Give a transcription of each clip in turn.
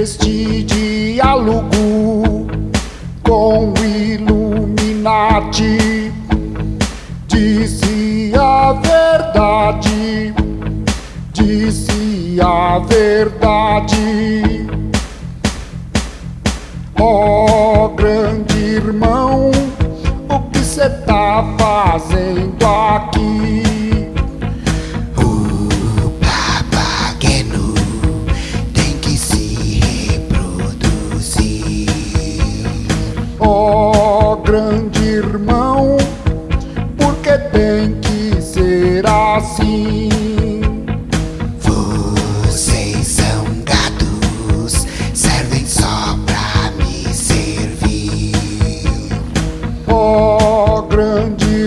Este diálogo com Illuminati disse a verdade, disse a verdade. Ó grande irmão, o que cê tá fazendo aqui?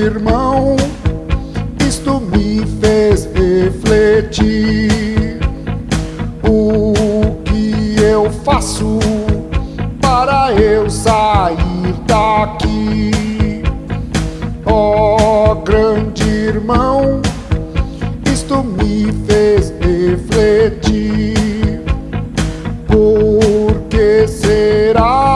Irmão, isto me fez refletir. O que eu faço para eu sair daqui? Ó grande irmão, isto me fez refletir. Por que será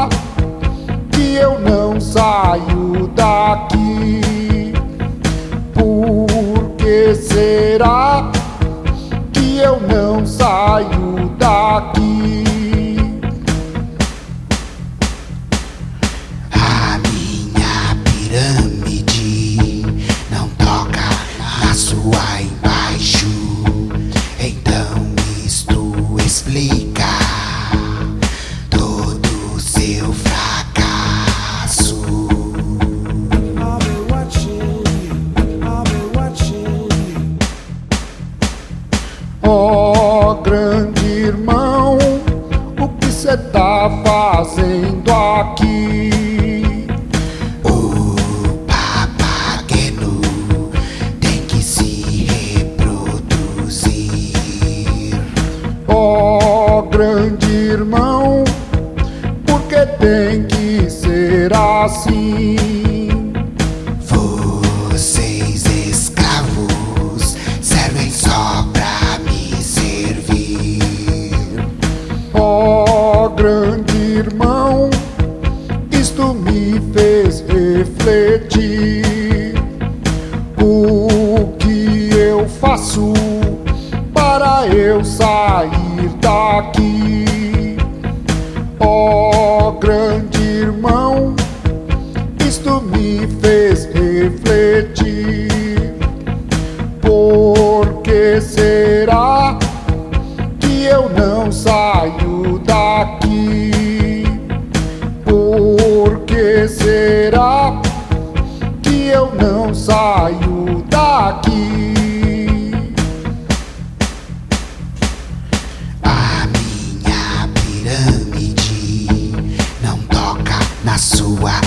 daqui? A minha pirâmide não toca na sua fazendo aqui? O papageno tem que se reproduzir. Ó grande irmão, porque tem que ser assim. Irmão, isto me fez refletir. O que eu faço para eu sair daqui? Ó grande irmão, isto me fez refletir. Por que Por que será que eu não saio daqui? A minha pirâmide não toca na sua